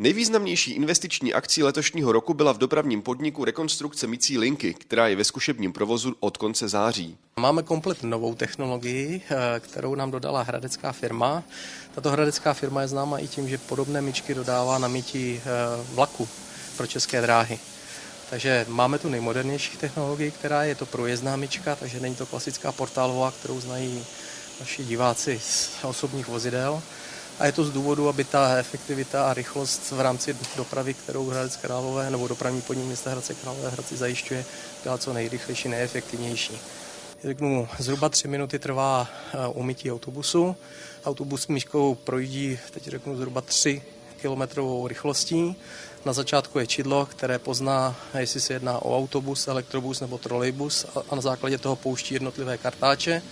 Nejvýznamnější investiční akcí letošního roku byla v dopravním podniku rekonstrukce mycí linky, která je ve zkušebním provozu od konce září. Máme komplet novou technologii, eh, kterou nám dodala hradecká firma. Tato hradecká firma je známa i tím, že podobné myčky dodává na mytí eh, vlaku pro české dráhy. Takže máme tu nejmodernější technologii, která je to průjezdná myčka, takže není to klasická portálová, kterou znají naši diváci z osobních vozidel. A je to z důvodu, aby ta efektivita a rychlost v rámci dopravy, kterou Hradec Králové nebo dopravní podnik města Hradce Králové Hradci zajišťuje, byla co nejrychlejší, nejefektivnější. Řeknu, zhruba tři minuty trvá eh, umytí autobusu. Autobus myškou projíždí, teď řeknu, zhruba 3 kilometrovou rychlostí. Na začátku je čidlo, které pozná, jestli se jedná o autobus, elektrobus nebo trolejbus a na základě toho pouští jednotlivé kartáče.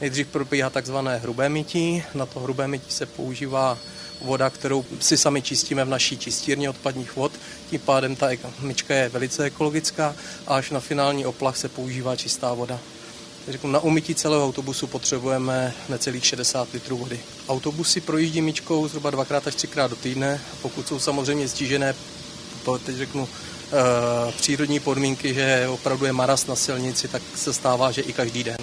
Nejdřív probíhá takzvané hrubé mytí. Na to hrubé mytí se používá voda, kterou si sami čistíme v naší čistírně odpadních vod. Tím pádem ta myčka je velice ekologická a až na finální oplach se používá čistá voda. Řeknu, na umytí celého autobusu potřebujeme necelých 60 litrů vody. Autobusy projíždí myčkou zhruba dvakrát až třikrát do týdne. Pokud jsou samozřejmě stížené, teď řeknu, eh, přírodní podmínky, že opravdu je maras na silnici, tak se stává, že i každý den.